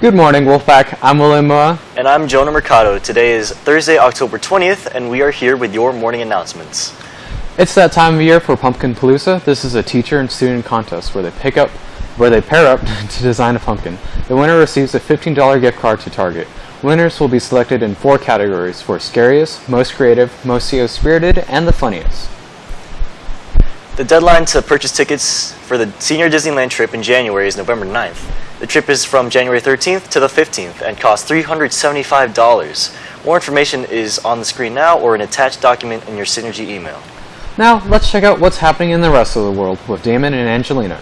Good morning, Wolfpack. I'm William Moa. And I'm Jonah Mercado. Today is Thursday, October 20th, and we are here with your morning announcements. It's that time of year for Pumpkin Palooza. This is a teacher and student contest where they pick up, where they pair up to design a pumpkin. The winner receives a $15 gift card to Target. Winners will be selected in four categories for scariest, most creative, most CO-spirited, and the funniest. The deadline to purchase tickets for the senior Disneyland trip in January is November 9th. The trip is from January 13th to the 15th and costs $375. More information is on the screen now or an attached document in your Synergy email. Now, let's check out what's happening in the rest of the world with Damon and Angelina.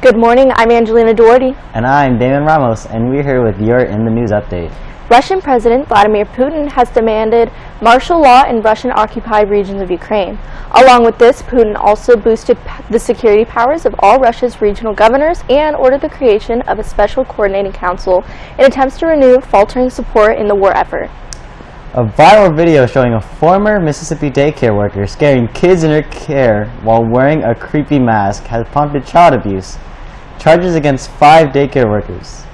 Good morning, I'm Angelina Doherty. And I'm Damon Ramos, and we're here with your In the News update. Russian President Vladimir Putin has demanded martial law in Russian-occupied regions of Ukraine. Along with this, Putin also boosted the security powers of all Russia's regional governors and ordered the creation of a special coordinating council in attempts to renew faltering support in the war effort. A viral video showing a former Mississippi daycare worker scaring kids in her care while wearing a creepy mask has prompted child abuse. Charges against five daycare workers.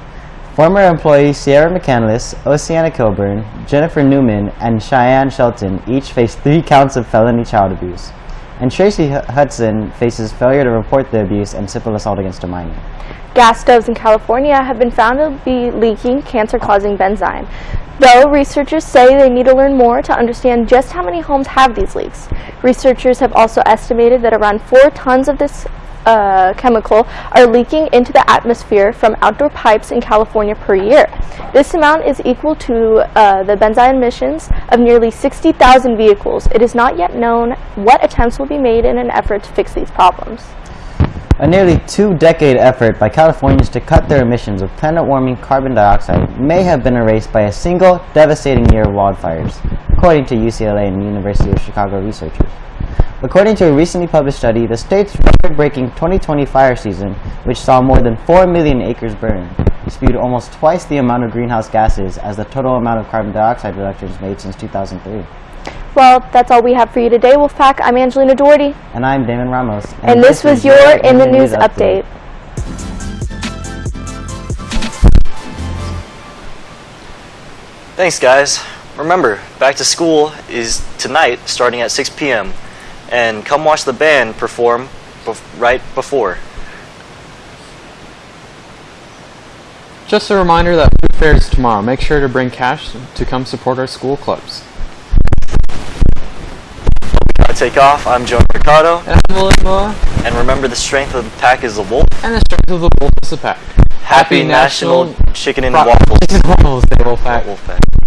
Former employees Sierra McCandless, Oceana Kilburn, Jennifer Newman, and Cheyenne Shelton each face three counts of felony child abuse. And Tracy Hudson faces failure to report the abuse and simple assault against a minor. Gas stoves in California have been found to be leaking cancer-causing benzene. Though researchers say they need to learn more to understand just how many homes have these leaks. Researchers have also estimated that around 4 tons of this uh, chemical are leaking into the atmosphere from outdoor pipes in California per year. This amount is equal to uh, the benzene emissions of nearly 60,000 vehicles. It is not yet known what attempts will be made in an effort to fix these problems. A nearly two-decade effort by Californians to cut their emissions of planet-warming carbon dioxide may have been erased by a single devastating year of wildfires, according to UCLA and University of Chicago researchers. According to a recently published study, the state's record-breaking 2020 fire season, which saw more than 4 million acres burn, spewed almost twice the amount of greenhouse gases as the total amount of carbon dioxide reductions made since 2003. Well, that's all we have for you today, Wolfpack. I'm Angelina Doherty. And I'm Damon Ramos. And, and this, this, was your In the News, News update. update. Thanks, guys. Remember, back to school is tonight starting at 6 p.m and come watch the band perform bef right before. Just a reminder that food fair is tomorrow. Make sure to bring cash to come support our school clubs. Take off. I'm Joe Mercado. And I'm William Moa. And remember, the strength of the pack is the wolf. And the strength of the wolf is the pack. Happy, Happy National, National Chicken and Waffles. Chicken and Waffles Day, Wolfpack. Wolfpack.